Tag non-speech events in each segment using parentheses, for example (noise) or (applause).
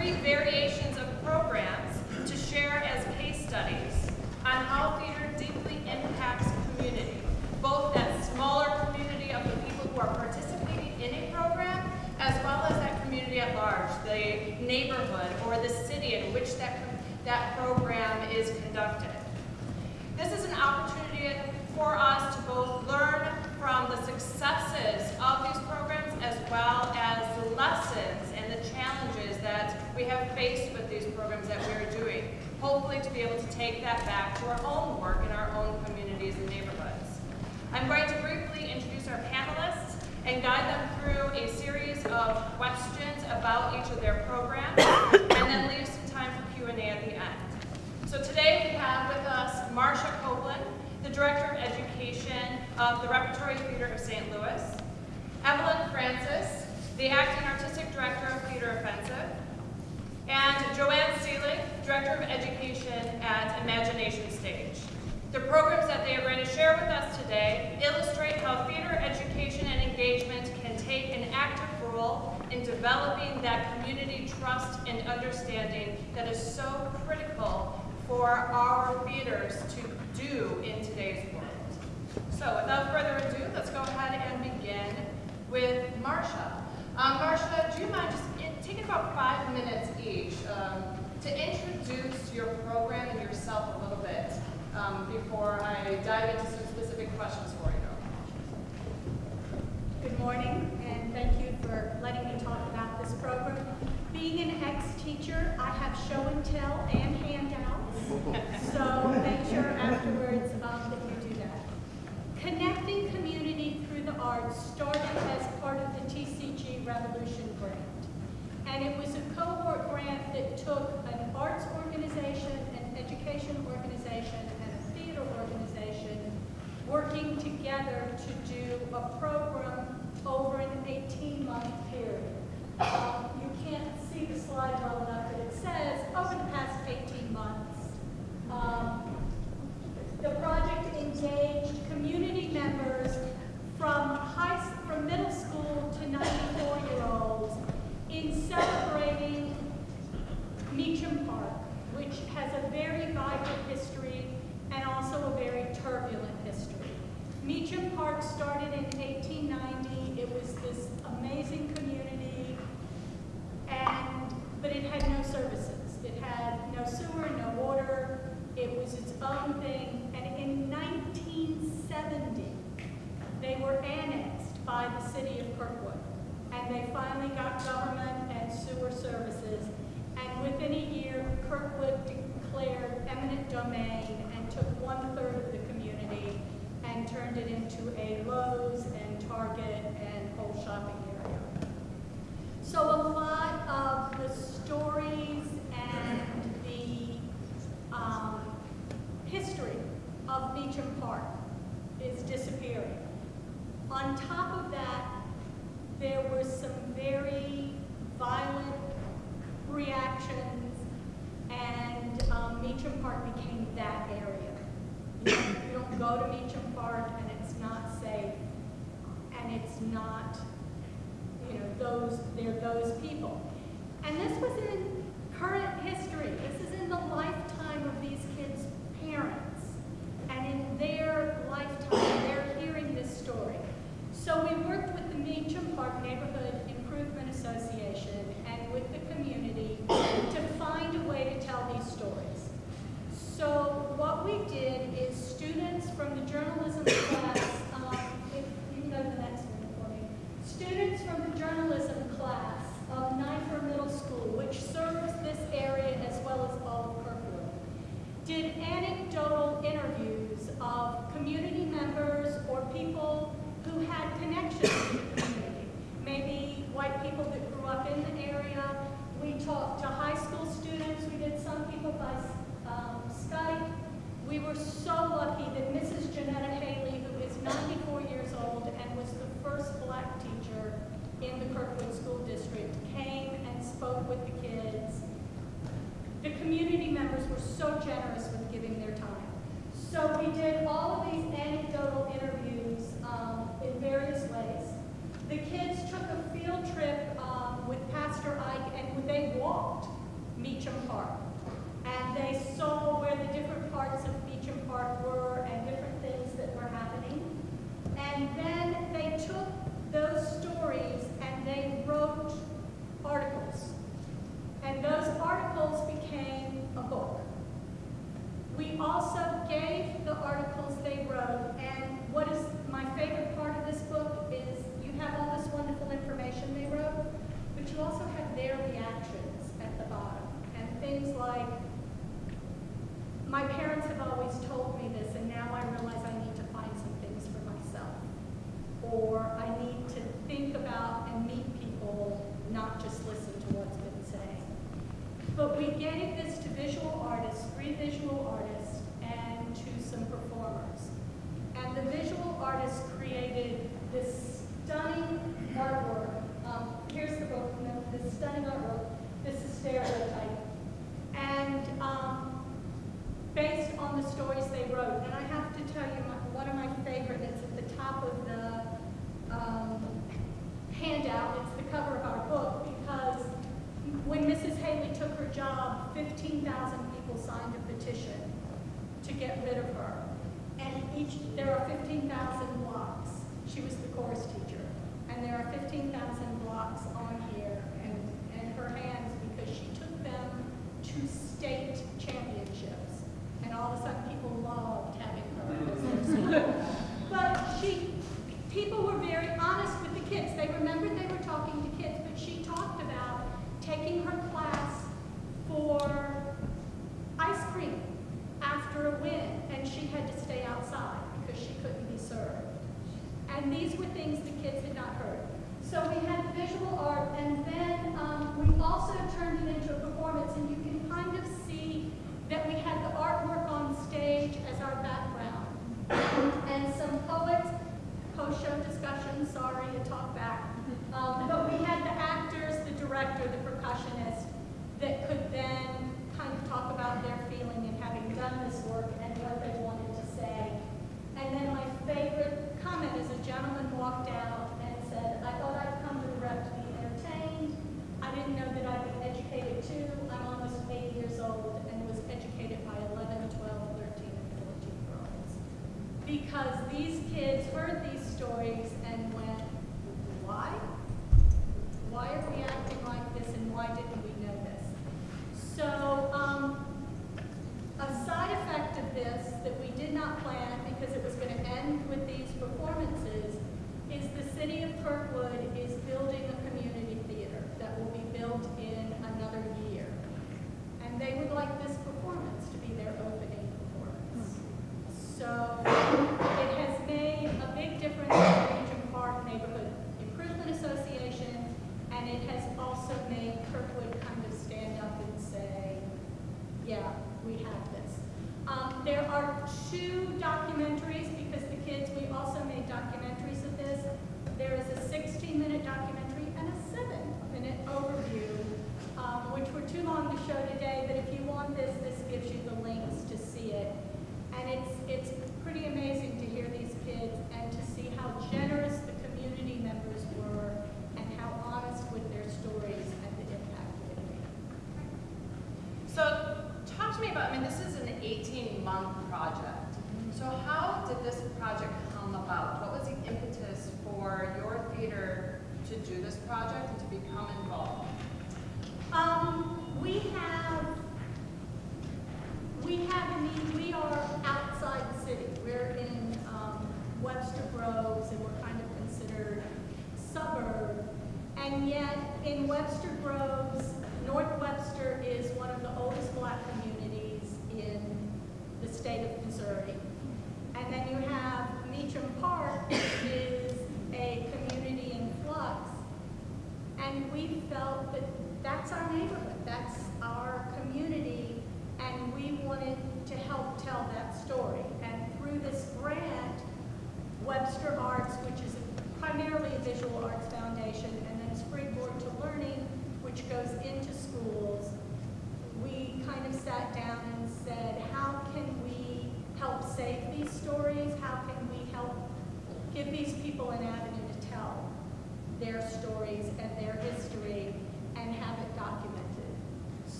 three variations of programs to share as case studies on how theater deeply impacts community, both that smaller community of the people who are participating in a program, as well as that community at large, the neighborhood or the city in which that, that program is conducted. This is an opportunity for us to both learn from the successes of these programs as well as the lessons and the challenges that we have faced with these programs that we're doing. Hopefully to be able to take that back to our own work in our own communities and neighborhoods. I'm going to briefly introduce our panelists and guide them through a series of questions about each of their programs and then leave some time for Q&A at the end. So today we have with us Marsha Coplon, the Director of Education of the Repertory Theater of St. Louis, Evelyn Francis, the Acting Artistic Director of Theater Offensive, and Joanne Seelig, Director of Education at Imagination Stage. The programs that they are going to share with us today illustrate how theater education and engagement can take an active role in developing that community trust and understanding that is so critical for our theaters to do in today's world. So without further ado, let's go ahead and begin with Marsha. Um, Marsha, do you mind just taking about five minutes each um, to introduce your program and yourself a little bit um, before I dive into some specific questions for you. Good morning, and thank you for letting me talk about this program. Being an ex-teacher, I have show and tell and handouts, (laughs) so make sure afterwards um, that you do that. Connecting community through the arts started as part of the TCG Revolution Grant. And it was a cohort grant that took an arts organization, an education organization, and a theater organization working together to do a program wrote. And I have to tell you, my, one of my favorite that's at the top of the um, handout, it's the cover of our book, because when Mrs. Haley took her job, 15,000 people signed a petition to get rid of her. And each, there are 15,000 blocks. She was the chorus teacher. And there are 15,000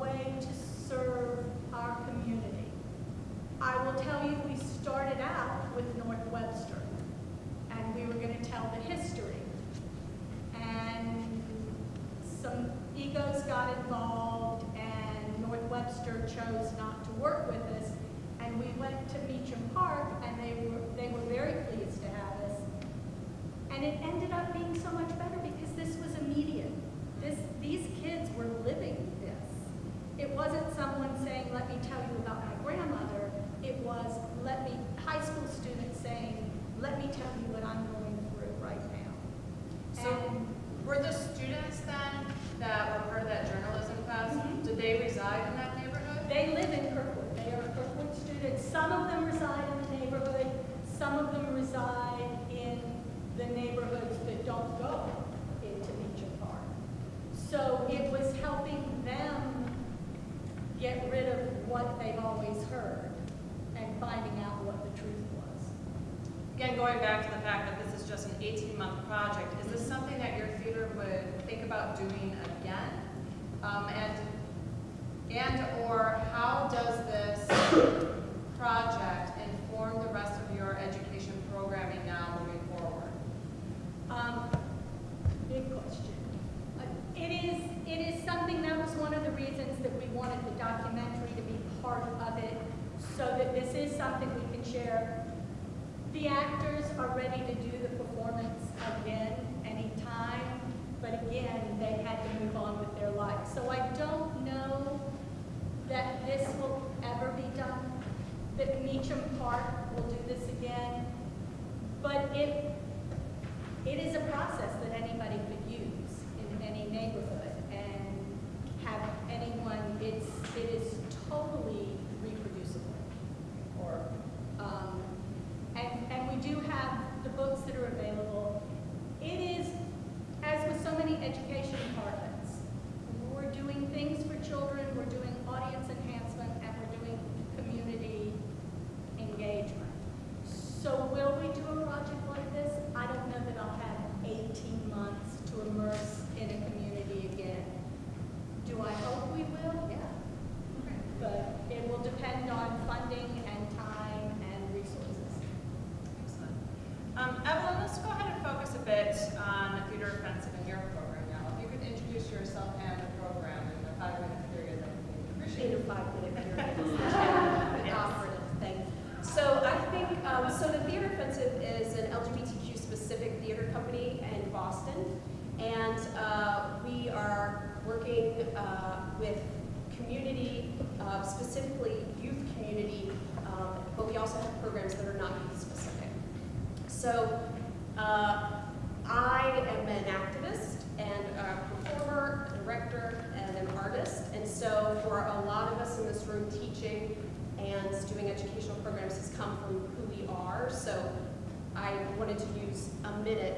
way to serve our community. I will tell you, we started out with North Webster, and we were going to tell the history. And some egos got involved, and North Webster chose not to work with us. And we went to Meacham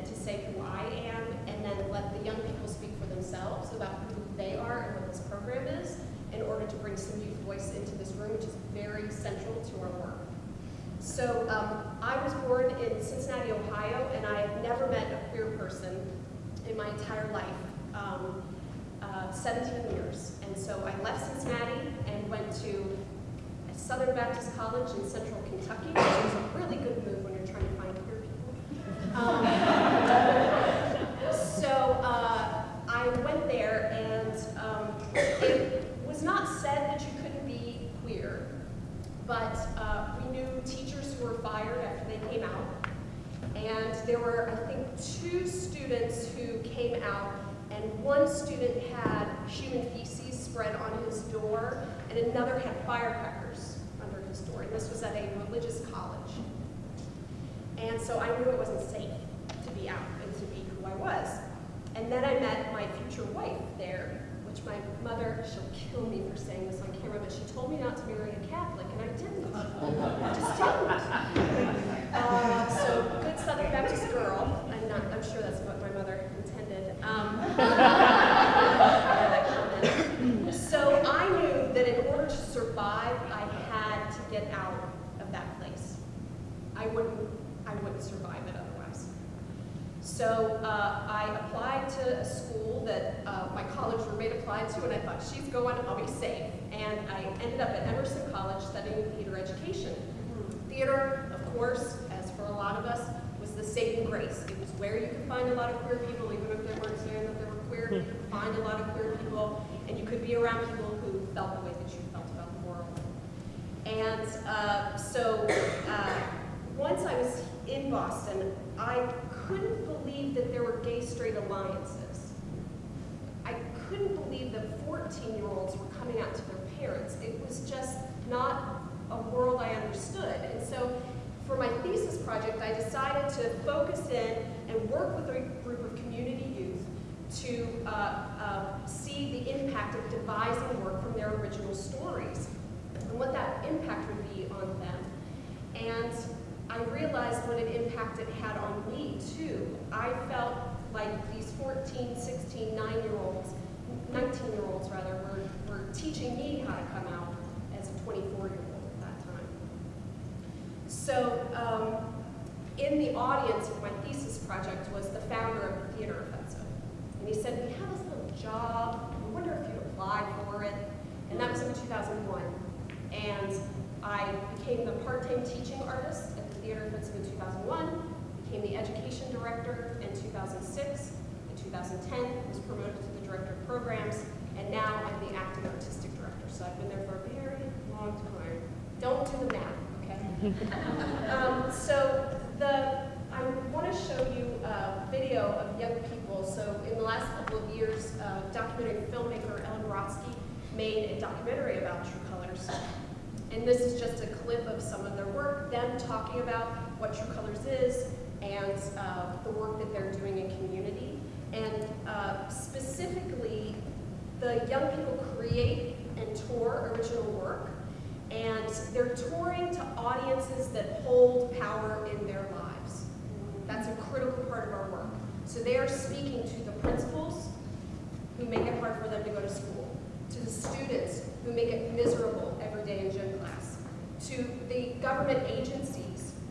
to say who I am and then let the young people speak for themselves about who they are and what this program is in order to bring some youth voice into this room, which is very central to our work. So um, I was born in Cincinnati, Ohio, and I have never met a queer person in my entire life, um, uh, 17 years. And so I left Cincinnati and went to Southern Baptist College in central Kentucky, which is a really good move when you're trying to find queer people. So uh, I went there, and um, it was not said that you couldn't be queer, but uh, we knew teachers who were fired after they came out. And there were, I think, two students who came out, and one student had human feces spread on his door, and another had firecrackers under his door. And this was at a religious. And so I knew it wasn't safe to be out and to be who I was. And then I met my future wife there, which my mother, she'll kill me for saying this on camera, but she told me not to marry a Catholic, and I didn't. I just didn't. Uh, so, good Southern Baptist girl. I'm not, I'm sure that's what my mother intended. Um, (laughs) so I knew that in order to survive, I had to get out of that place. I wouldn't, I wouldn't survive it otherwise. So uh, I applied to a school that uh, my college roommate applied to, and I thought, she's going, I'll be safe. And I ended up at Emerson College studying theater education. Theater, of course, as for a lot of us, was the saving grace. It was where you could find a lot of queer people, even if they weren't saying that they were queer, you could find a lot of queer people, and you could be around people who felt the way that you felt about the world. And uh, so uh, once I was in Boston, I couldn't believe that there were gay-straight alliances. I couldn't believe that 14-year-olds were coming out to their parents. It was just not a world I understood. And so for my thesis project, I decided to focus in and work with a group of community youth to uh, uh, see the impact of devising work from their original stories and what that impact would be on them. And I realized what an impact it had on me too. I felt like these 14, 16, 9-year-olds, 19-year-olds rather, were, were teaching me how to come out as a 24-year-old at that time. So um, in the audience of my thesis project was the founder of the Theater Offensive. And he said, we have this little job, I wonder if you'd apply for it. And that was in 2001. And I became the part-time teaching artist at the Theater Offensive in 2001, became the education director in 2006. In 2010, was promoted to the director of programs, and now I'm the acting artistic director. So I've been there for a very long time. Don't do the math, okay? (laughs) um, so the I want to show you a video of young people. So in the last couple of years, uh, documentary filmmaker Ellen Brodsky made a documentary about True Colors. And this is just a clip of some of their work, them talking about what True Colors is and uh, the work that they're doing in community. And uh, specifically, the young people create and tour original work, and they're touring to audiences that hold power in their lives. That's a critical part of our work. So they are speaking to the principals who make it hard for them to go to school, to the students who make it miserable every day in gym class, to the government agencies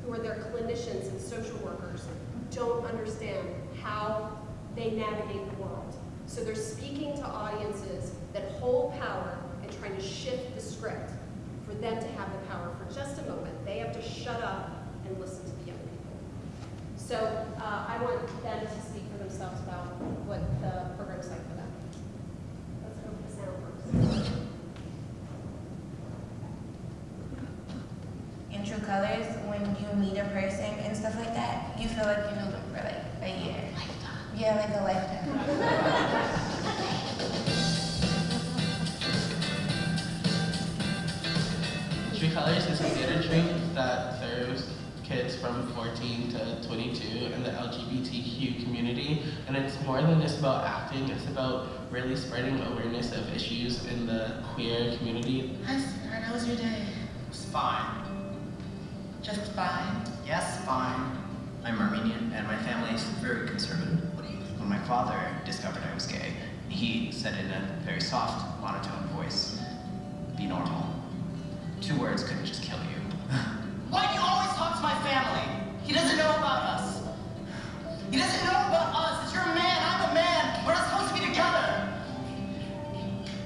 who are their clinicians and social workers don't understand how they navigate the world. So they're speaking to audiences that hold power and trying to shift the script for them to have the power for just a moment. They have to shut up and listen to the young people. So uh, I want them to speak for themselves about what the program's like for them. Let's with the sound first. True Colors, when you meet a person and stuff like that, you feel like you know them for like a year. Lifetime. Yeah, like a lifetime. (laughs) True Colors is a theater troupe that serves kids from 14 to 22 in the LGBTQ community. And it's more than just about acting, it's about really spreading awareness of issues in the queer community. Hi, sweetheart. How was your day? It was fine. Just fine. Yes, fine. I'm Armenian, and my family is very conservative. When my father discovered I was gay, he said in a very soft, monotone voice, be normal. Two words couldn't just kill you. (laughs) Why do you always talk to my family? He doesn't know about us. He doesn't know about us. It's your man. I'm a man. We're not supposed to be together.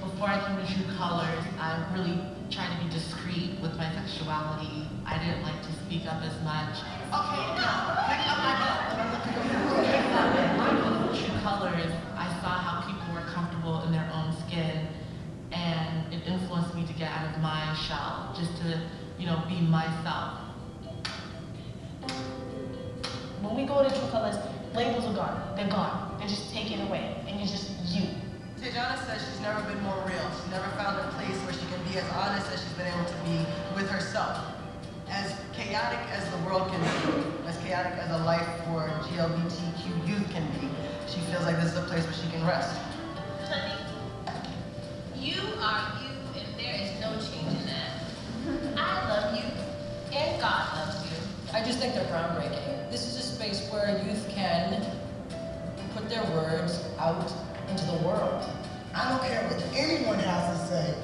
Before I came to True Colors, I really tried to be discreet with my sexuality. I didn't like to speak up as much. Okay, no. Pick up my book. True Colors, I saw how people were comfortable in their own skin, and it influenced me to get out of my shell, just to, you know, be myself. Um, when we go to True Colors, labels are gone. They're gone. They're just taken away, and you're just you. Tejana says she's never been more real. She's never found a place where she can be as honest as she's been able to be with herself. As chaotic as the world can be, as chaotic as a life for GLBTQ youth can be, she feels like this is a place where she can rest. Honey, you are you, and there is no change in that. I love you, and God loves you. I just think they're groundbreaking. This is a space where youth can put their words out into the world. I don't care what anyone has to say.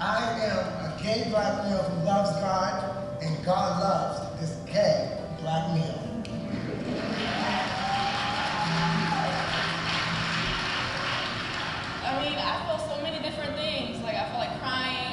I am a gay black male who loves God, and God loves this gay black male. I mean, I felt so many different things. Like, I felt like crying.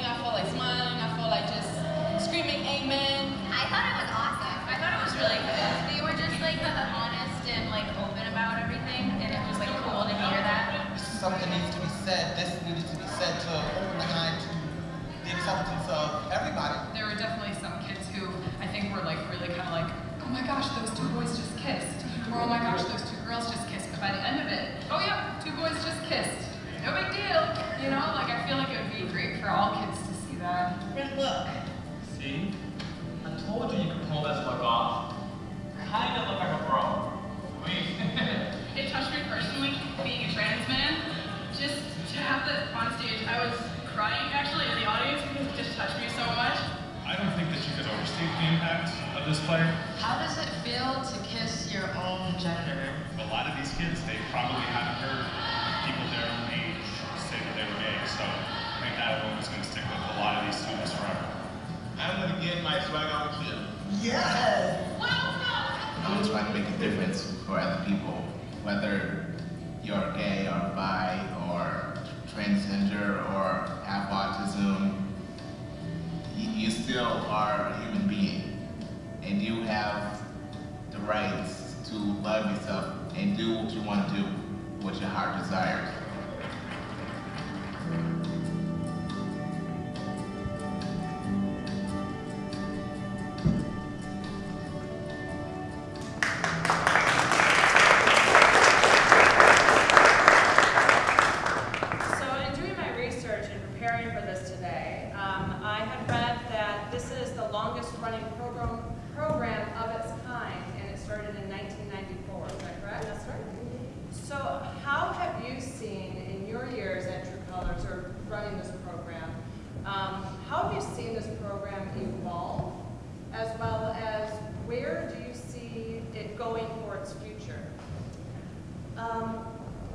Um,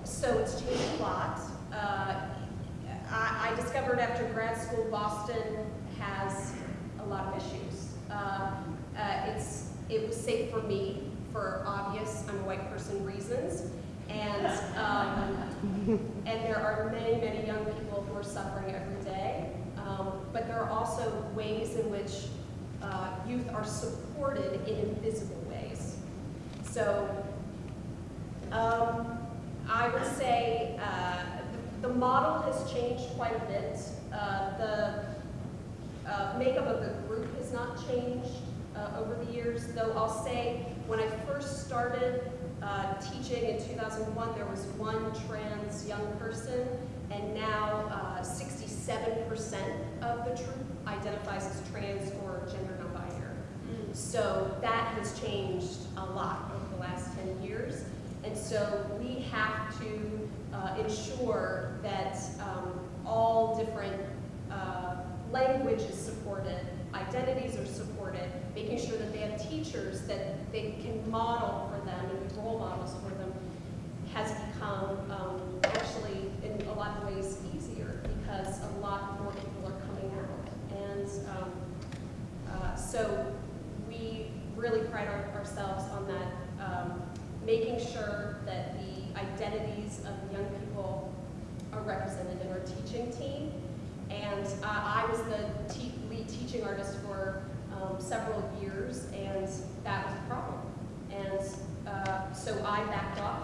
so it's changed a lot. Uh, I, I discovered after grad school, Boston has a lot of issues. Uh, uh, it's, it was safe for me for obvious, I'm a white person reasons. And, um, and there are many, many young people who are suffering every day. Um, but there are also ways in which uh, youth are supported in invisible ways. So um, I would say uh, the, the model has changed quite a bit. Uh, the uh, makeup of the group has not changed uh, over the years, though I'll say when I first started uh, teaching in 2001, there was one trans young person, and now 67% of the troupe identifies as trans or gender non-binary. So that has changed a lot over the last 10 years. And so we have to uh, ensure that um, all different uh, language is supported, identities are supported, making sure that they have teachers that they can model for them and role models for them has become um, actually in a lot of ways easier because a lot more people are coming out. And um, uh, so we really pride our, ourselves on that um, making sure that the identities of young people are represented in our teaching team. And uh, I was the te lead teaching artist for um, several years, and that was a problem. And uh, so I backed off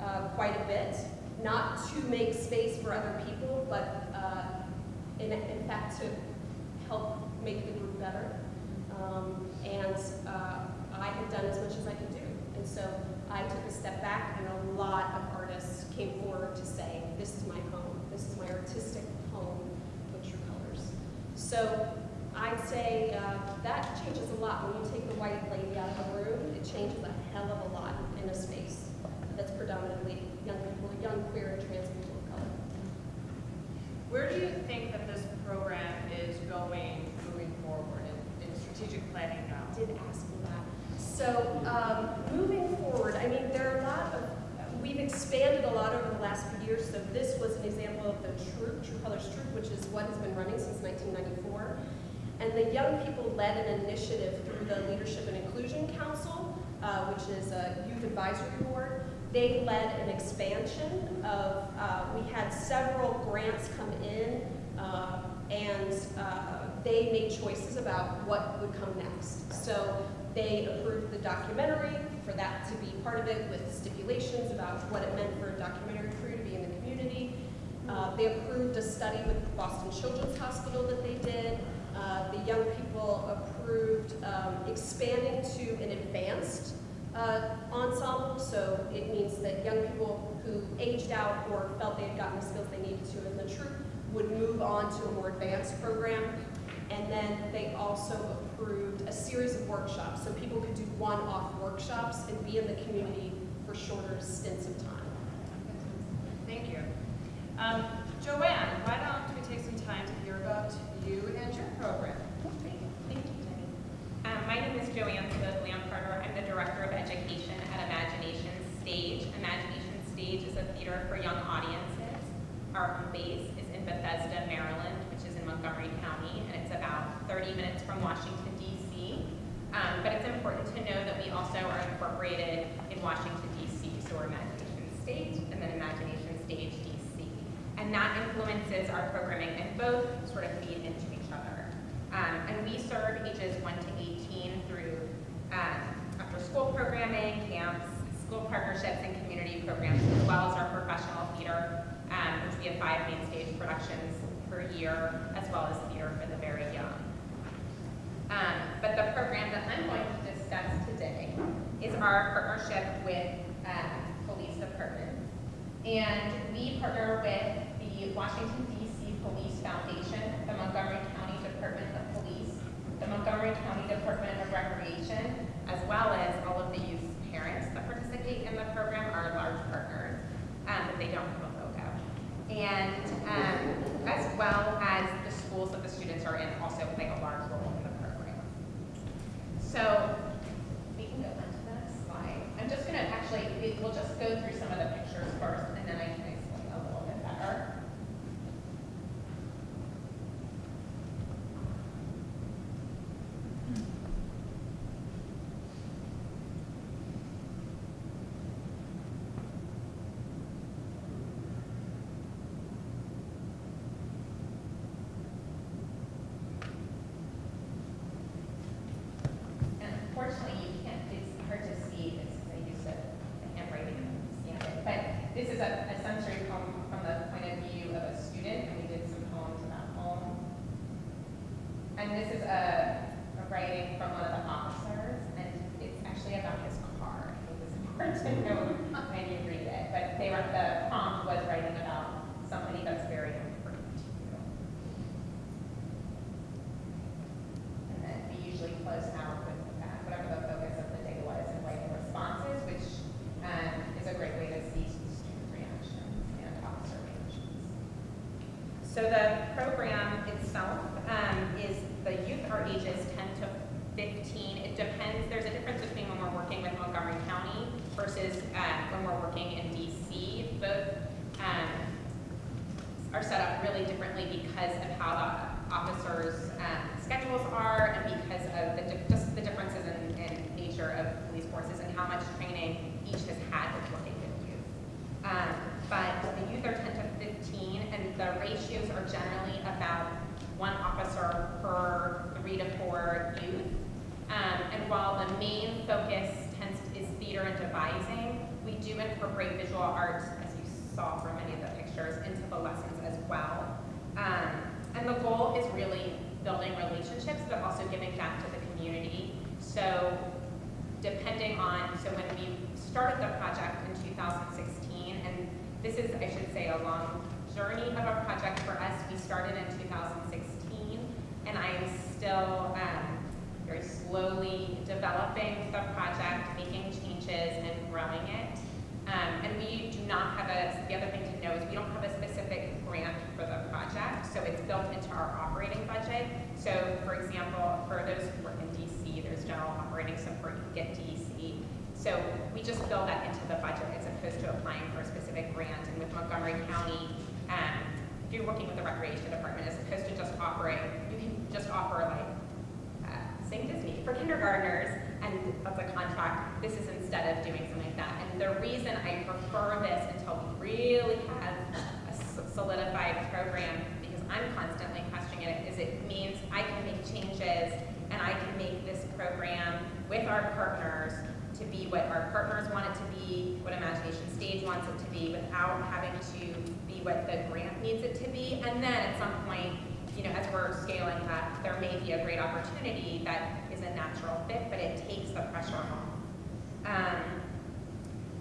uh, quite a bit, not to make space for other people, but uh, in, in fact to help make the group better. Um, and uh, I had done as much as I could do. And so Took a step back and a lot of artists came forward to say, this is my home, this is my artistic home with True Colors. So I'd say uh, that changes a lot. When you take the white lady out of the room, it changes a hell of a lot in a space that's predominantly young people, young queer and trans people of color. Where do you think that this program is going moving forward in, in strategic planning now? Did ask me that. So um, moving forward, I mean, there are a lot of, we've expanded a lot over the last few years. So this was an example of the Troupe, True Colors Troupe, which is what has been running since 1994. And the young people led an initiative through the Leadership and Inclusion Council, uh, which is a youth advisory board. They led an expansion of, uh, we had several grants come in, uh, and uh, they made choices about what would come next. So they approved the documentary for that to be part of it with stipulations about what it meant for a documentary community. they approved a study with Boston Children's Hospital that they did. Uh, the young people approved um, expanding to an advanced uh, ensemble, so it means that young people who aged out or felt they had gotten the skills they needed to in the troupe would move on to a more advanced program. And then they also approved a series of workshops, so people could do one-off workshops and be in the community for shorter stints of time. Thank you. Um, Joanne, why don't we take some time to hear about you and your program? Thank you, Jenny. Um, my name is Joanne Smith Lamparter. I'm the Director of Education at Imagination Stage. Imagination Stage is a theater for young audiences. Our home base is in Bethesda, Maryland, which is in Montgomery County, and it's about 30 minutes from Washington, D.C. Um, but it's important to know that we also are incorporated in Washington, D.C., so we're Imagination Stage and then Imagination Stage DC. And that influences our programming and both sort of feed into each other. Um, and we serve ages 1 to 18 through um, after school programming, camps, school partnerships, and community programs, as well as our professional theater, um, which we have five main stage productions per year, as well as theater for the very young. Um, but the program that I'm going to discuss today is our partnership with um, police departments. And we partner with the Washington DC Police Foundation, the Montgomery County Department of Police, the Montgomery County Department of Recreation, as well as all of the youth parents that participate in the program are large partners, um, but they don't have a logo. And um, as well as the schools that the students are in also play a large role in the program. So we can go on to that slide. I'm just gonna actually, we- we'll just go through some of the pictures first and then I can explain a little bit better. And unfortunately, you can't, it's hard to see, it's, I use the the handwriting to scan it. But this is a, a sensory poem from the point of view of a student, and we did some poems about home. And this is a, a writing from one of the officers, and it's actually about his car. I think it's important to know when you read it. But they were, the prompt was writing about somebody that's very important to you. And then we usually close out with uh, whatever the focus of the day was and writing responses, which um, is a great way to see student reactions and officer reactions. So the program itself um, is the youth are ages 10 to 15. It depends, there's a difference between when we're working with Montgomery County versus uh, when we're working in DC. Both um, are set up really differently because of how the officers' um, schedules are and because of the, di- just the differences in, in nature of police forces and how much training each has had with working with youth. Um, but the youth are 10 to 15 and the ratios are generally about one officer per three to four youth. Um, and while the main focus tends to, is theater and devising, we do incorporate visual art, as you saw from many of the pictures, into the lessons as well. Um, and the goal is really building relationships, but also giving back to the community. So depending on, so when we started the project in 2016, and this is, I should say, a long journey of a project for us. We started in 2016, and I am still um, very slowly developing the project, making changes, and growing it. Um, and we do not have a, the other thing to know is we don't have a specific grant for the project, so it's built into our operating budget. So for example, for those who work in DC, there's general operating support, you get DC. So we just build that into the budget as opposed to applying for a specific grant. And with Montgomery County, um, if you're working with the recreation department, as opposed to just offering, you can just offer like uh, Sing Disney for kindergartners, and that's a contract. This is instead of doing something like that. And the reason I prefer this until we really have a solidified program, because I'm constantly questioning it, is it means I can make changes and I can make this program with our partners to be what our partners want it to be, what Imagination Stage wants it to be, without having to be what the grant needs it to be. And then at some point, you know, as we're scaling up, there may be a great opportunity that natural fit, but it takes the pressure off. Um,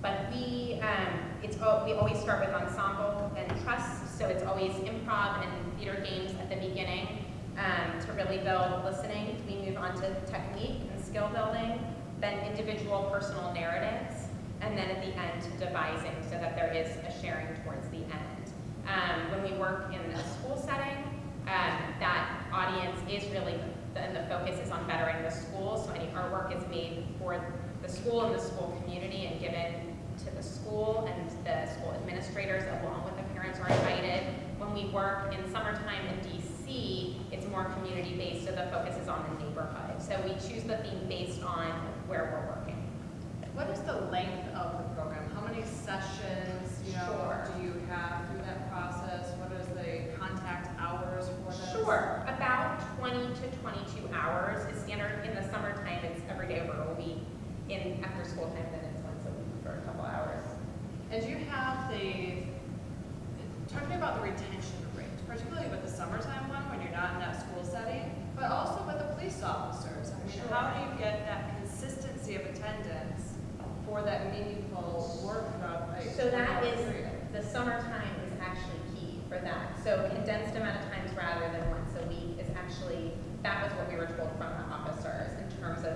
but we, um, it's, we always start with ensemble and trust, so it's always improv and theater games at the beginning um, to really build listening. We move on to technique and skill building, then individual personal narratives, and then at the end, devising so that there is a sharing towards the end. Um, when we work in a school setting, um, that audience is really, the, and the focus is on bettering the school, so any artwork is made for the school and the school community and given to the school and the school administrators along with the parents are invited. When we work in summertime in DC, it's more community-based, so the focus is on the neighborhood. So we choose the theme based on where we're working. What is the length of the program? How many sessions, you know, Sure. do you have through that process? What is the contact hours for this? Sure, about 20 to 22 hours is standard. In the summertime, it's every day over a week. In after school time, then it's once a week for a couple hours. And you have the, talk to me about the retention rate, particularly with the summertime one, when you're not in that school setting, but also with the police officers. I mean, Sure. how do you get that consistency of attendance for that meaningful work throughout So that is, the is, period? the summertime is actually key for that. So condensed amount of times rather than once actually, that was what we were told from the officers in terms of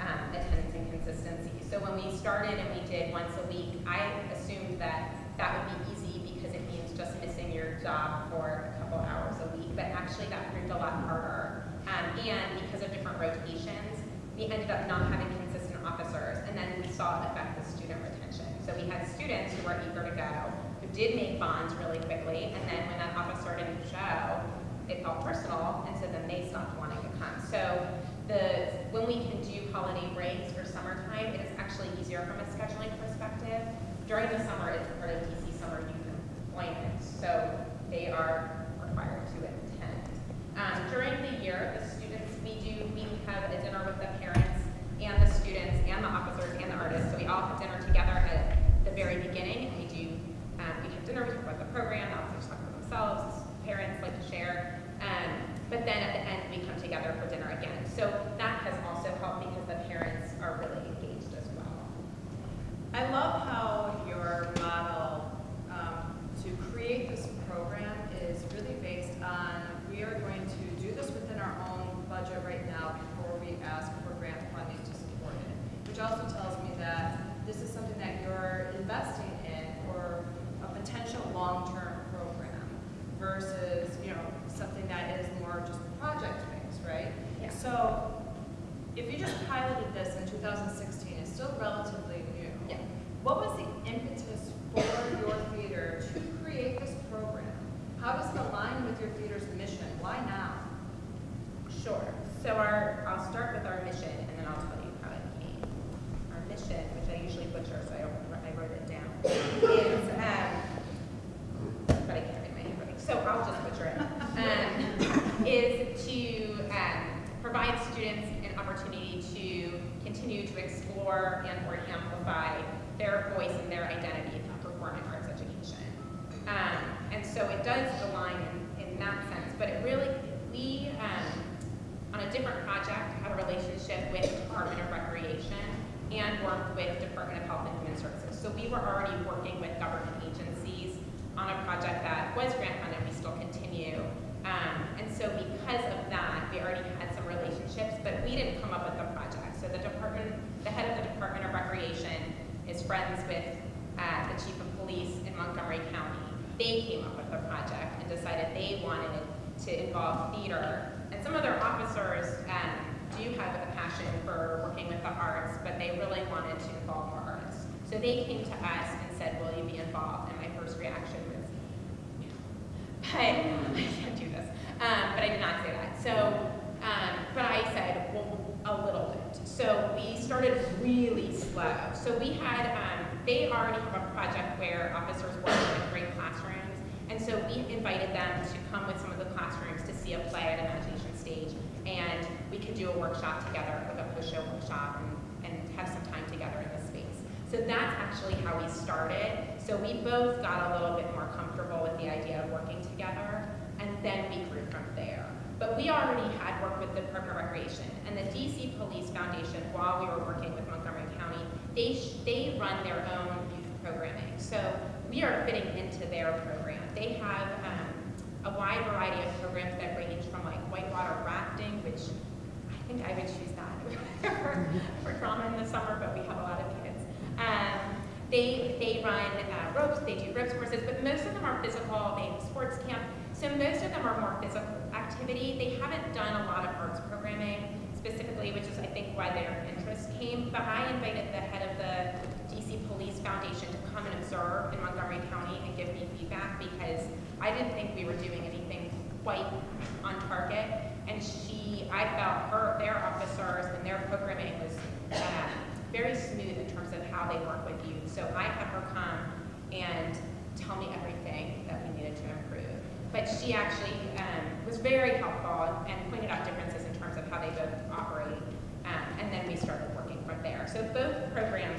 um, attendance and consistency. So when we started and we did once a week, I assumed that that would be easy because it means just missing your job for a couple hours a week, but actually that proved a lot harder. Um, and because of different rotations, we ended up not having consistent officers, and then we saw it affect the student retention. So we had students who were eager to go, who did make bonds really quickly, and then when that officer didn't show, it felt personal, and so then they stopped wanting to come. So the, when we can do holiday breaks for summertime, it is actually easier from a scheduling perspective. During the summer, it's part of DC summer youth employment, so they are required to attend. Um, during the year, the students, we do, we have a dinner with the parents and the students and the officers and the artists, so we all have dinner together at the very beginning, and we do, um, we have dinner, we talk about the program, the officers talk about themselves, parents like to share, um, but then at the end, we come together for dinner again. So that has also helped because the parents are really engaged as well. I love how your model um, to create this program is really based on, we are going to do this within our own budget right now before we ask for grant funding to support it. Which also tells me that this is something that you're investing in for a potential long-term program versus, you know, something that is more just project-based, right? Yeah. So if you just piloted this in 2016, it's still relatively new. Yeah. What was the impetus for your theater to create this program? How does it align with your theater's mission? Why now? Sure. So our, I'll start with our mission, and then I'll tell you how it came. Our mission, which I usually butcher, so I, don't- I wrote it down, is, um, but I can't read my handwriting, so I'll just butcher it. Um, is to um, provide students an opportunity to continue to explore and or amplify their voice and their identity through performing arts education. Um, and so it does align in, in that sense, but it really, we, um, on a different project, had a relationship with the Department of Recreation and worked with Department of Health and Human Services. So we were already working with government agencies on a project that was grant continue. Um, and so because of that, we already had some relationships, but we didn't come up with the project. So the department, the head of the Department of Recreation is friends with uh, the chief of police in Montgomery County. They came up with the project and decided they wanted to involve theater. And some of their officers um, do have a passion for working with the arts, but they really wanted to involve more artists. So they came to us and said, will you be involved? And my first reaction (laughs) I can't do this. Um, but I did not say that. So, um, but I said, well, a little bit. So we started really slow. So we had, um, they already have a project where officers work in great classrooms. And so we invited them to come with some of the classrooms to see a play at Imagination Stage. And we could do a workshop together, like a post-show workshop, and, and have some time together in the space. So that's actually how we started. So we both got a little bit more comfortable with the idea of working together, and then we grew from there. But we already had worked with the Park and Recreation, and the DC Police Foundation, while we were working with Montgomery County, they, they run their own youth programming. So we are fitting into their program. They have um, a wide variety of programs that range from like whitewater rafting, which I think I would choose that (laughs) for, for drama in the summer, but we have a lot of kids. Um, they, they run uh, ropes, they do ropes courses, but most of them are physical, they have sports camp, so most of them are more physical activity. They haven't done a lot of arts programming specifically, which is I think why their interest came, but I invited the head of the DC Police Foundation to come and observe in Montgomery County and give me feedback because I didn't think we were doing anything quite on target, and she, I felt her, their officers and their programming how they work with you. So I had her come and tell me everything that we needed to improve. But she actually um, was very helpful and pointed out differences in terms of how they both operate. Um, and then we started working from there. So both programs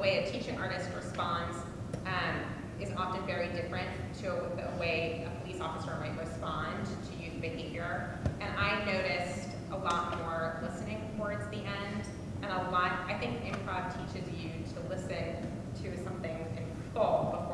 way a teaching artist responds um, is often very different to the way a police officer might respond to youth behavior. And I noticed a lot more listening towards the end, and a lot, I think improv teaches you to listen to something in full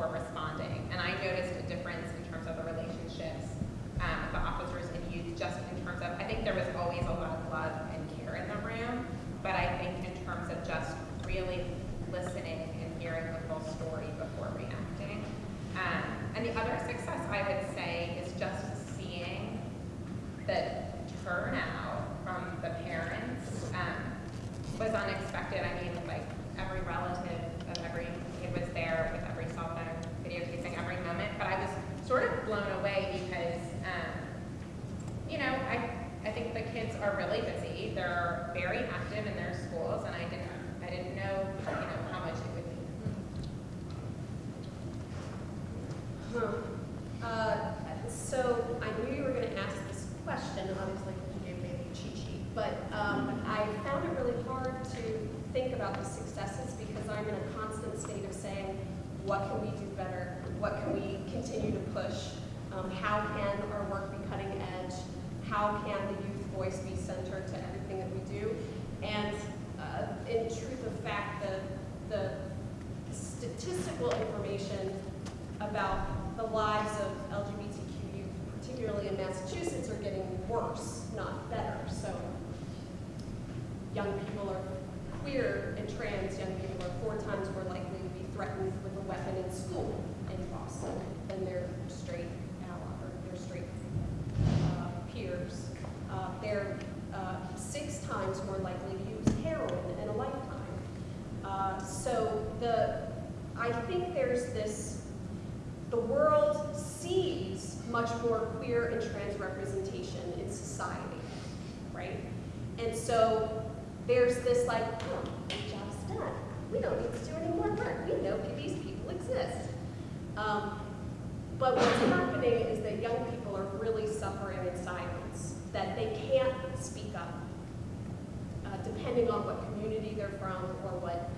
there's this, the world sees much more queer and trans representation in society, right? And so there's this like, oh, job's done. We don't need to do any more work. We know these people exist. Um, but what's happening is that young people are really suffering in silence, that they can't speak up, uh, depending on what community they're from or what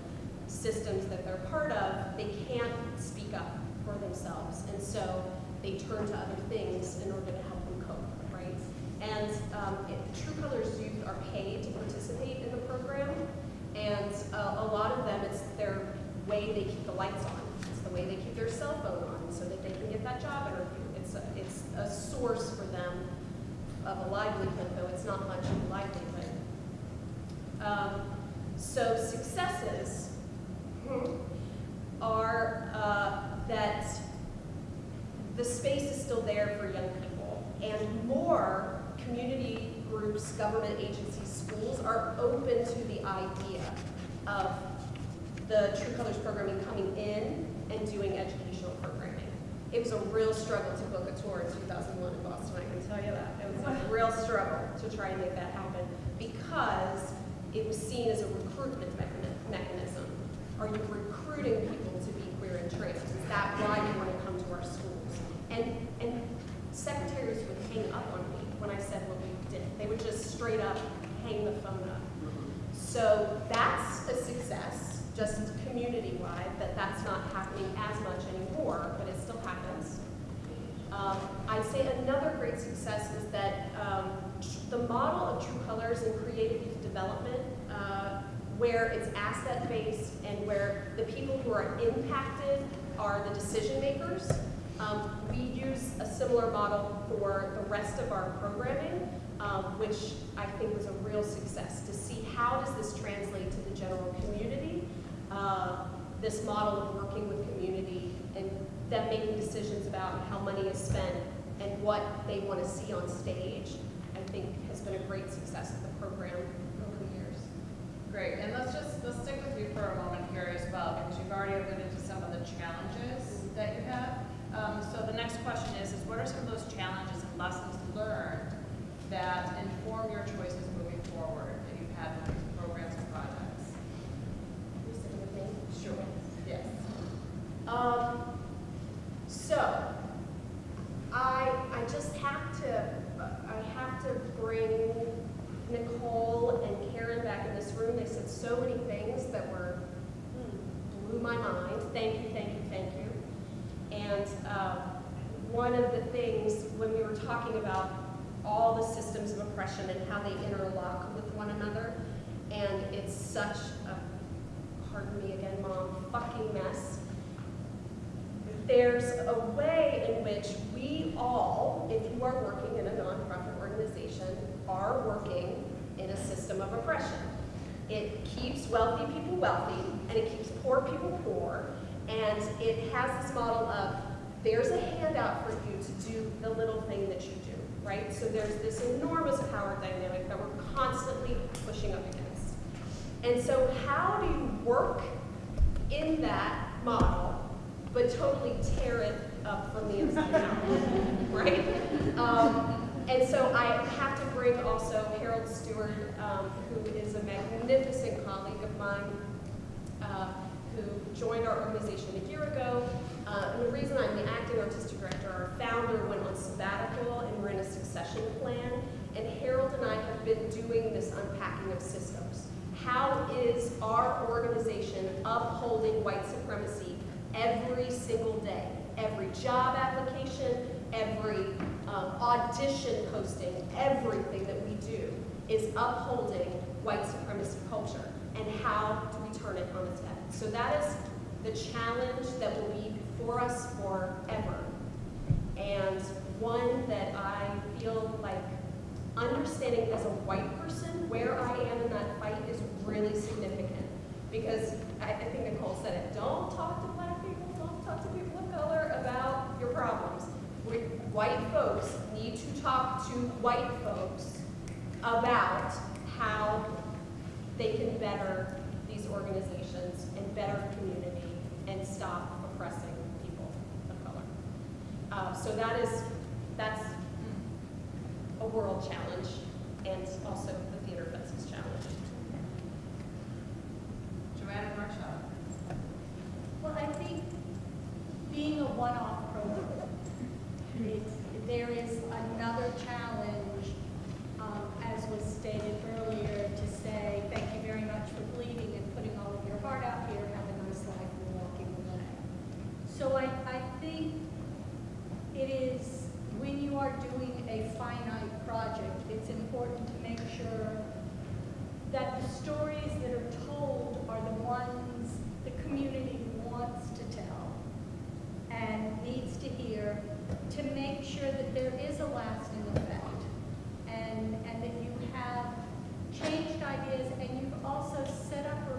systems that they're part of, they can't speak up for themselves. And so they turn to other things in order to help them cope, right? And um, True Colors Youth are paid to participate in the program, and uh, a lot of them, it's their way they keep the lights on. It's the way they keep their cell phone on so that they can get that job interview. It's a, it's a source for them of a livelihood, though it's not much of a livelihood. Um, so successes are uh, that the space is still there for young people, and more community groups, government agencies, schools are open to the idea of the True Colors programming coming in and doing educational programming. It was a real struggle to book a tour in 2001 in Boston, I can tell you that. It was a (laughs) real struggle to try and make that happen because it was seen as a recruitment mechanism. Are you recruiting people to be queer and trans? Is that why you want to come to our schools? And, and secretaries would hang up on me when I said what we did. They would just straight up hang the phone up. So that's a success, just community-wide, that that's not happening as much anymore, but it still happens. Um, I'd say another great success is that um, the model of True Colors and creative youth development, uh, where it's asset-based and where the people who are impacted are the decision makers. Um, we use a similar model for the rest of our programming, um, which I think was a real success to see how does this translate to the general community. Uh, this model of working with community and them making decisions about how money is spent and what they want to see on stage, I think has been a great success of the program. Great, and let's just, let's stick with you for a moment here as well, because you've already alluded to some of the challenges that you have. Um, so the next question is, is what are some of those challenges and lessons learned that inform your choices moving forward that you've had with these programs and projects? You sitting with me? Sure. Yes. Um, so, I, I just have to, I have to bring Nicole and Karen back in this room. They said so many things that were, hmm, blew my mind. Thank you, thank you, thank you. And uh, one of the things when we were talking about all the systems of oppression and how they interlock with one another, and it's such a, pardon me again, mom, fucking mess. There's a way in which we all, if you are working in a nonprofit organization, are working in a system of oppression. It keeps wealthy people wealthy, and it keeps poor people poor, and it has this model of there's a handout for you to do the little thing that you do, right? So there's this enormous power dynamic that we're constantly pushing up against. And so how do you work in that model, but totally tear it up from the inside out, (laughs) right? Um, and so I have to bring also Harold Steward, um, who is a magnificent colleague of mine, uh, who joined our organization a year ago. Uh, and the reason I'm the acting artistic director, our founder went on sabbatical and we're in a succession plan. And Harold and I have been doing this unpacking of systems. How is our organization upholding white supremacy every single day? Every job application, every um, audition posting, everything that we do is upholding white supremacy culture. And how do we turn it on its head? So that is the challenge that will be before us forever. And one that I feel like understanding as a white person where I am in that fight is really significant. Because I, I think Nicole said it, don't talk to black people, don't talk to people of color about your problems white folks need to talk to white folks about how they can better these organizations and better community and stop oppressing people of color. Uh, so that is, that's a world challenge and also the Theater business challenge. Joanna Marshall. Well, I think being a one-off program it, there is another challenge, um, as was stated earlier, to say thank you very much for bleeding and putting all of your heart out here, have a nice life, and walking away. So I, I think it is, when you are doing a finite project, it's important to make sure that the stories that are told are the ones the community wants to tell and needs to hear to make sure that there is a lasting effect. And, and that you have changed ideas and you've also set up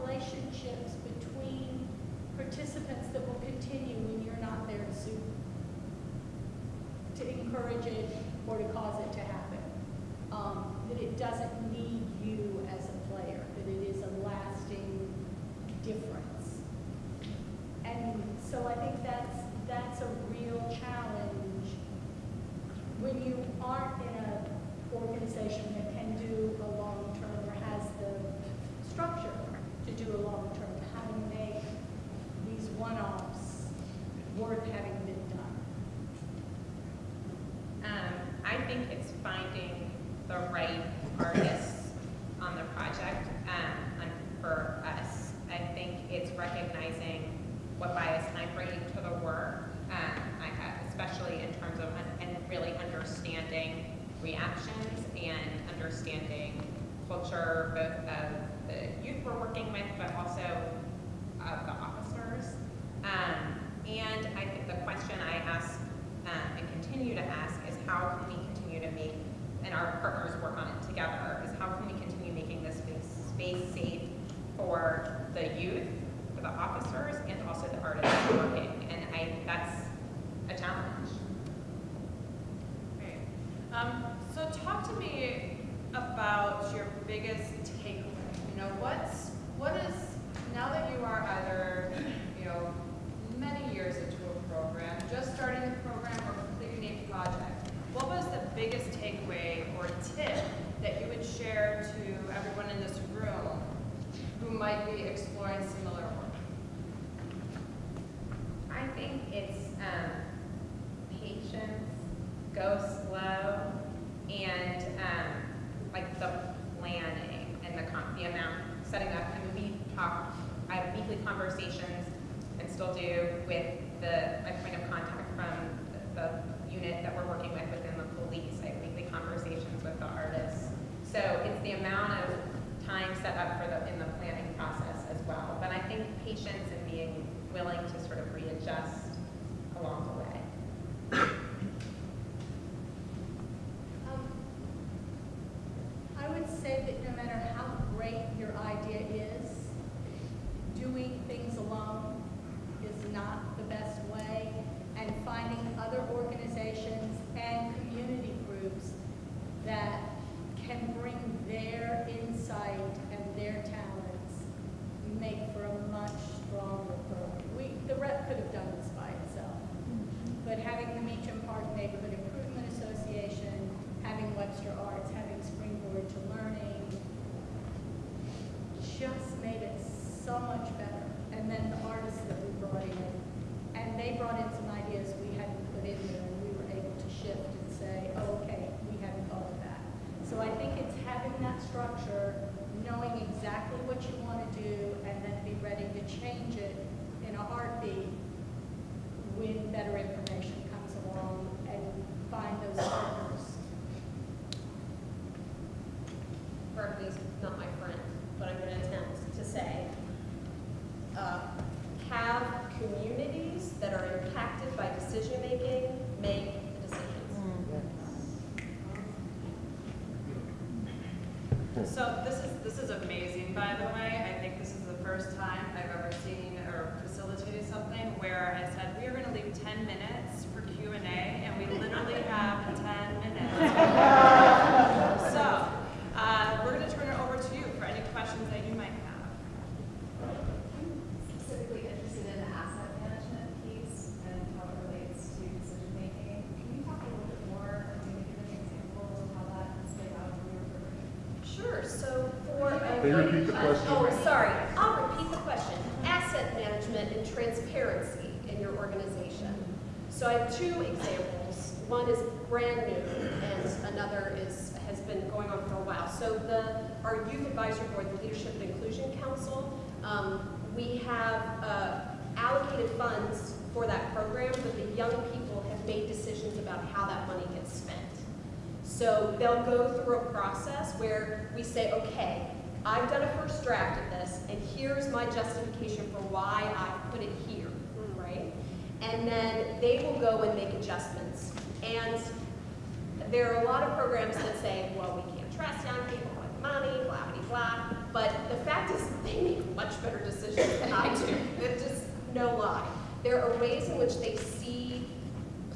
conversations and still do with the, my point of contact from the, unit that we're working with within the police. I have weekly conversations with the artists. So it's the amount of time set up for the, in the planning process as well. But I think patience and being willing to sort of Sure, so for. Can you repeat the question? Oh, sorry, I'll repeat the question. Asset management and transparency in your organization. So I have two examples. One is brand new and another is, has been going on for a while. So the, our youth advisory board, the Leadership and Inclusion Council, um, we have uh, allocated funds for that program, but the young people have made decisions about how that money gets spent. So they'll go through a process where we say, okay, I've done a first draft of this, and here's my justification for why I put it here, hmm. right? And then they will go and make adjustments. And there are a lot of programs that say, well, we can't trust young people with money, blah, blah, blah. But the fact is, they make much better decisions than I do. It's just no lie. There are ways in which they see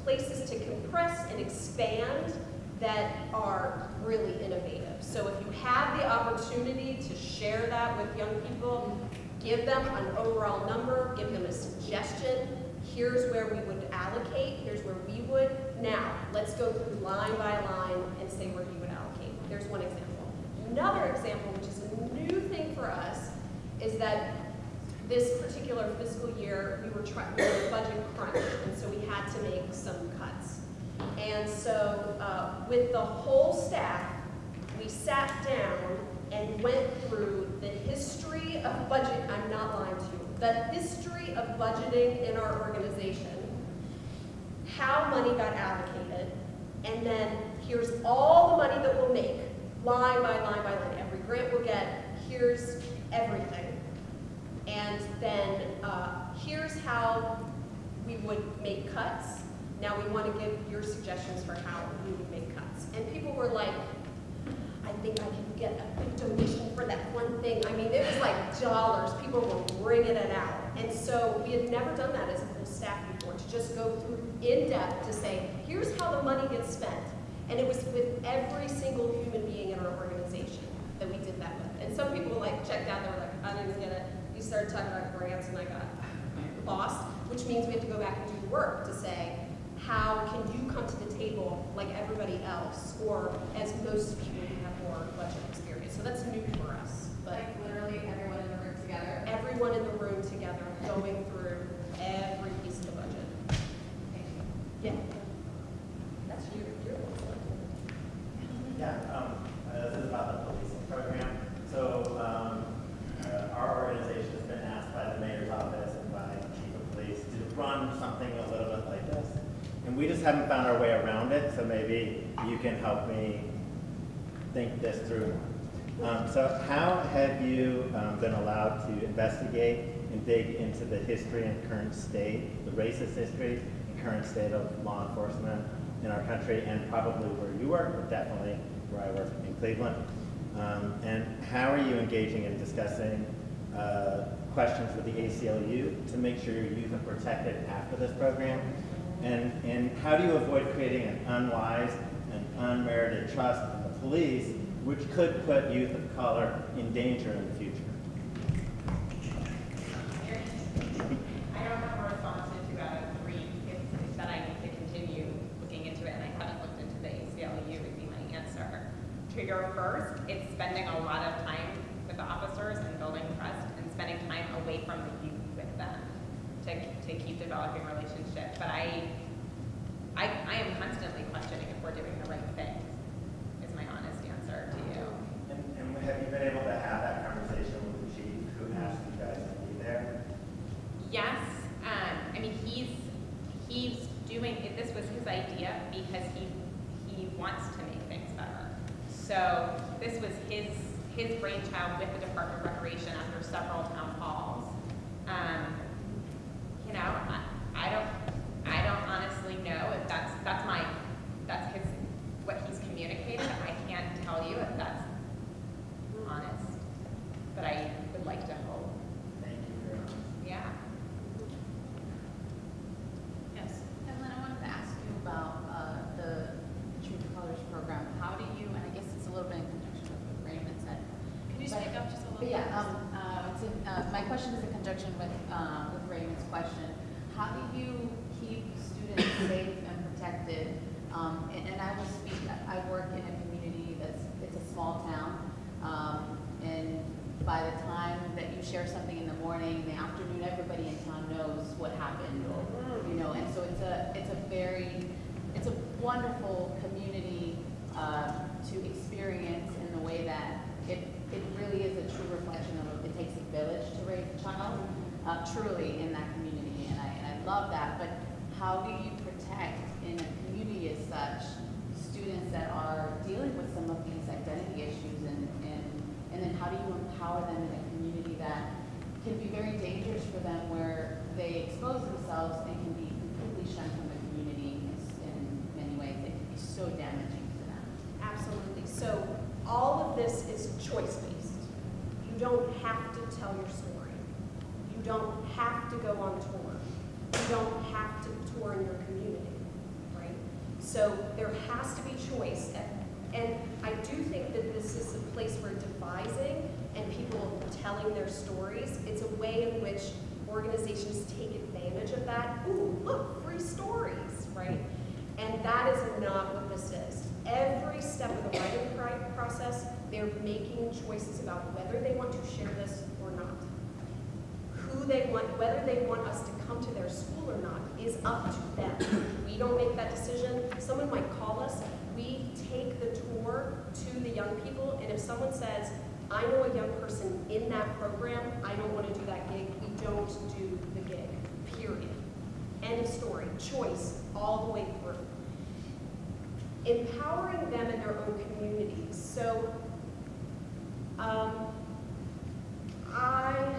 places to compress and expand that are really innovative. So if you have the opportunity to share that with young people, give them an overall number, give them a suggestion. Here's where we would allocate, here's where we would. Now, let's go through line by line and say where you would allocate. There's one example. Another example, which is a new thing for us, is that this particular fiscal year, we were trying, we were budget crunch, and so we had to make some cuts. And so, uh, with the whole staff, we sat down and went through the history of budget, I'm not lying to you, the history of budgeting in our organization, how money got allocated, and then here's all the money that we'll make, line by line by line. Every grant we'll get, here's everything. And then uh, here's how we would make cuts. Now we want to give your suggestions for how we would make cuts. And people were like, I think I can get a big donation for that one thing. I mean, it was like dollars. People were bringing it out. And so we had never done that as a full staff before, to just go through in depth to say, here's how the money gets spent. And it was with every single human being in our organization that we did that with. And some people like checked out, they were like, I didn't get it. You started talking about grants and I got lost, which means we have to go back and do work to say, how can you come to the table like everybody else, or as most people who have more budget experience. So that's new for us. But Like literally everyone in the room together. everyone in the room together, going through every piece of the budget. Yeah. That's you. You're Yeah, um, uh, this is about the policing program. So, um, uh, our organization has been asked by the mayor's office and by the chief of police to run something a little bit like this. And we just haven't found our way around it, so maybe you can help me think this through. Um, so how have you um, been allowed to investigate and dig into the history and current state, the racist history and current state of law enforcement in our country and probably where you work, but definitely where I work in Cleveland? Um, and how are you engaging in discussing uh, questions with the ACLU to make sure your youth are protected after this program? And, and how do you avoid creating an unwise unmerited trust in the police, which could put youth of color in danger in the future? To two out of three. If, if that I need to continue looking into it, and I haven't looked into the ACLU would be my answer. To your first, it's spending a lot of time with the officers and building trust and spending time away from the youth with them to, to keep developing relationships. But I, I, I am constantly questioning if we're doing the right thing, is my honest answer to you. And, and have you been able to have that conversation with the chief who asked you guys to be there? Yes, um, I mean, he's, he's doing, this was his idea because he, he wants to make things better. So this was his, his brainchild with the Department of Recreation after several town halls. Um, you know, I, I don't, I don't honestly know if that's, that's my, that's his, what he's communicated. I can't tell you if that's honest, but I would like to hope. Thank you very much. Yeah. Yes. Evelyn, I wanted to ask you about uh, the True to Colors program. How do you, and I guess it's a little bit in conjunction with what Raymond said. Can you but- speak up just a little but bit? Yeah, um, uh, it's in- uh, my question is in conjunction with, uh, with Raymond's question. How do you keep students safe and protected? Um, and, and I will speak, I I work in a community that's, it's a small town. by the time that you share something in the morning, in the afternoon, everybody in town knows what happened, or, you know, and so it's a, it's a very, it's a wonderful community, uh, to experience in the way that it, it really is a true reflection of, it takes a village to raise a child, uh, truly in that community, and I, and I love that, but how do you protect in a community as such, students that are dealing with some of these identity issues and, and, and then how do you empower them in a community that can be very dangerous for them where they expose themselves and can be completely shunned from the community in many ways. It can be so damaging to them. Absolutely. So all of this is choice-based. You don't have to tell your story. You don't have to go on tour. You don't have to tour in your community, right? So there has to be choice. And I do think that this is a place where devising and people telling their stories. It's a way in which organizations take advantage of that. Ooh, look, free stories, right? And that is not what this is. Every step of the writing process, they're making choices about whether they want to share this or not. Who they want, whether they want us to come to their school or not is up to them. We don't make that decision. Someone might call us. We take the tour to the young people, and if someone says, I know a young person in that program, I don't want to do that gig, we don't do the gig, period. End of story. Choice all the way through empowering them in their own communities. So um, I,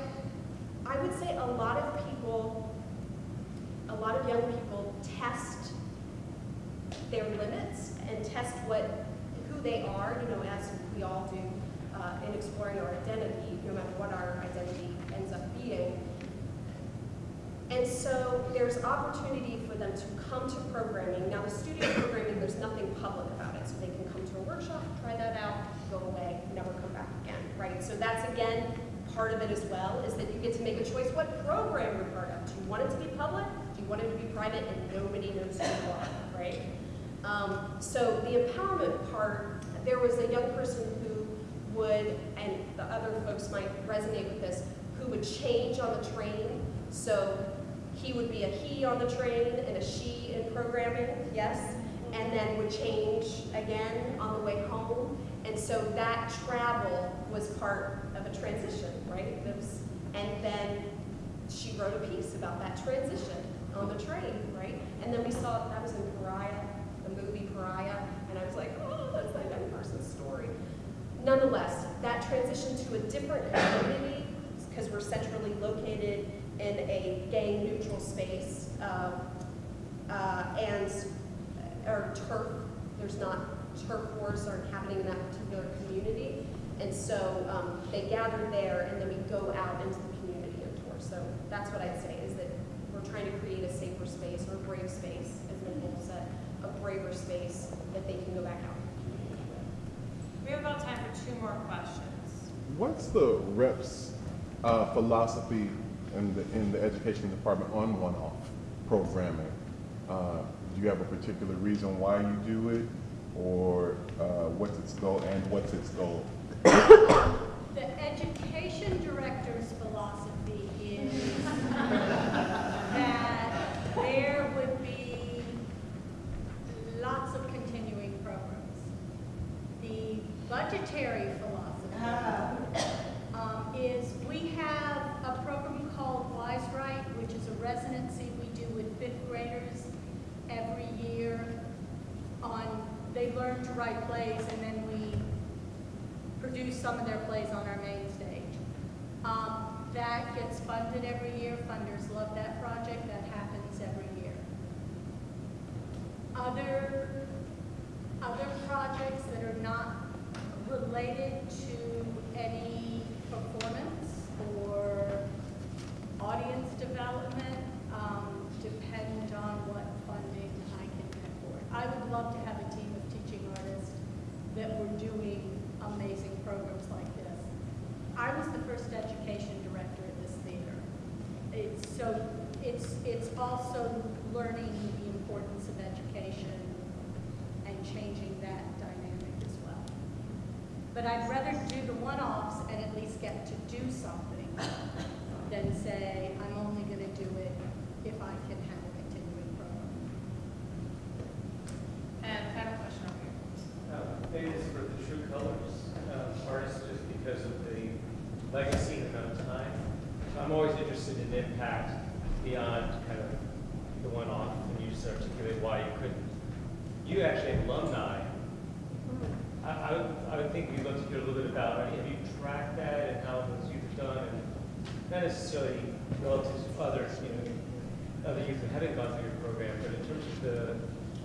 I would say a lot of people, a lot of young people test their limits and test what, who they are, you know, as we all do uh, in exploring our identity, no matter what our identity ends up being. And so there's opportunity for them to come to programming. Now the studio programming, there's nothing public about it. So they can come to a workshop, try that out, go away, never come back again, right? So that's again, part of it as well, is that you get to make a choice what program you're part of. Do you want it to be public? Do you want it to be private and nobody knows who you are, right? Um, so the empowerment part, there was a young person who would, and the other folks might resonate with this, who would change on the train. So he would be a he on the train and a she in programming, yes, and then would change again on the way home. And so that travel was part of a transition, right? Was, and then she wrote a piece about that transition on the train, right? And then we saw, that was in Pariah, the movie Pariah, and I was like, oh, that's that young person's story. Nonetheless, that transition to a different community, because we're centrally located in a gang-neutral space, um, uh, and, or turf, there's not, turf wars aren't happening in that particular community, and so um, they gather there, and then we go out into the community and tour. So that's what I'd say, is that we're trying to create a safer space, or a brave space, as Nicole said, a braver space that they can go back out. We have about time for two more questions. What's the reps uh, philosophy in the, in the education department on one-off programming? Uh, do you have a particular reason why you do it, or uh, what's its goal and what's its goal? The education director's philosophy is that there would be lots of continuing programs. The budgetary philosophy um, is we have a program called Wise Right, which is a residency we do with fifth graders every year on, to write plays and then we produce some of their plays on our main stage. Um, that gets funded every year. Funders love that project. That happens every year. Other, other projects that are not related to any performance or audience development um, depend on what funding I can get for it. I would love to have a team of teaching artists that were doing amazing programs like this. I was the first education director at this theater. It's, so it's, it's also learning the importance of education and changing that dynamic as well. But I'd rather do the one-offs and at least get to do something than say, I'm only gonna do it if I can have a continuing program. And final question over here. Uh, Maybe it's for the true colors uh, artists, just because of the legacy and amount of time. I'm always interested in impact beyond kind of the one-off, and you just articulate why you couldn't. You actually have alumni. I, I would, I would think we'd love to hear a little bit about, have you tracked that and how those youth have done? And not necessarily relative to others, you know, other youth that haven't gone through your program, but in terms of the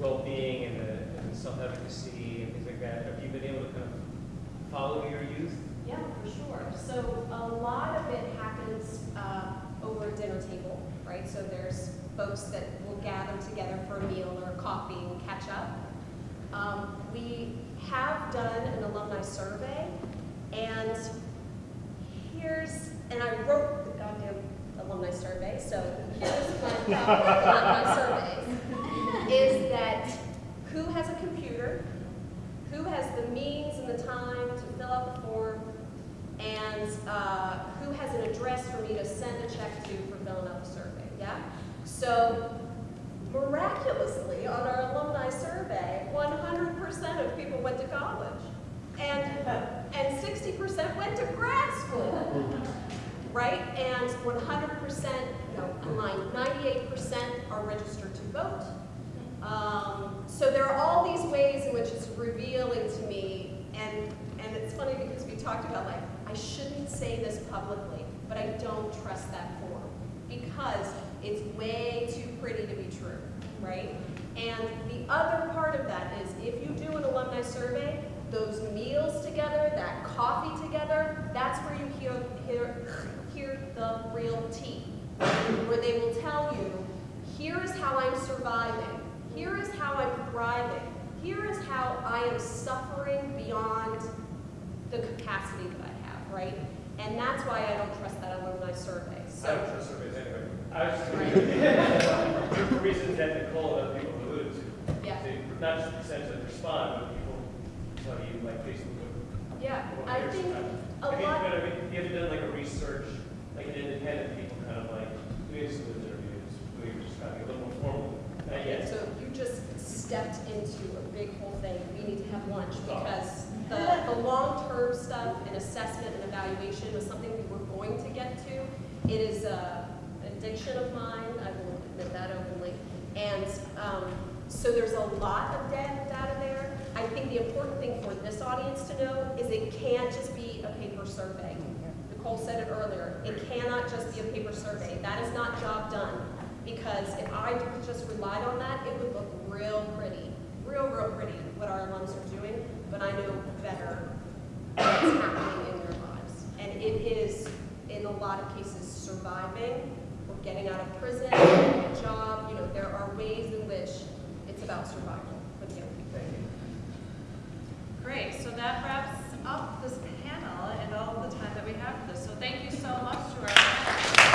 well-being and the, and self-efficacy and things like that, have you been able to kind of follow your youth? Yeah, for sure. So a lot of it happens uh, over a dinner table, right? So there's folks that will gather together for a meal or a coffee and catch up. Um, we have done an alumni survey, and here's, and I wrote the goddamn alumni survey, so here's my problem with alumni surveys, is that who has a computer, who has the means and the time to fill out the form, and uh, who has an address for me to send a check to for filling out the survey, yeah? So miraculously, on our alumni survey, 100% of people went to college. And, and 60% went to grad school, right? And 100%, no, I'm 98% are registered to vote. Um, so there are all these ways in which it's revealing to me, and, and it's funny because we talked about like, I shouldn't say this publicly, but I don't trust that form because it's way too pretty to be true, right? And the other part of that is if you do an alumni survey, those meals together, that coffee together, that's where you hear, hear, hear the real tea, where they will tell you, here is how I'm surviving, here is how I'm thriving, here is how I am suffering beyond the capacity that I have, right? And that's why I don't trust that alumni survey. So, I don't trust surveys anyway. I was just for reasons that Nicole and other people have alluded to. Yeah. To- Not just the percentage that respond, but people tell you like Facebook. Yeah, I think kind of- a Have you, lot- but have you you ever done like a research, like an independent people kind of like doing some of those interviews, where you're just trying to get a little more formal? Not yet. so you just stepped into a big whole thing. We need to have lunch Oh. because the, the long-term stuff and assessment and evaluation was something we were going to get to. It is a addiction of mine, I will admit that openly. And um, so there's a lot of data, data there. I think the important thing for this audience to know is it can't just be a paper survey. Nicole said it earlier, it cannot just be a paper survey. That is not job done. Because if I just relied on that, it would look real pretty, real, real pretty, what our alums are doing, but I know better what's happening in their lives. And it is, in a lot of cases, surviving or getting out of prison, getting a job, you know, there are ways in which it's about survival for the. Great, so that wraps up this panel and all the time that we have for this. So thank you so much to our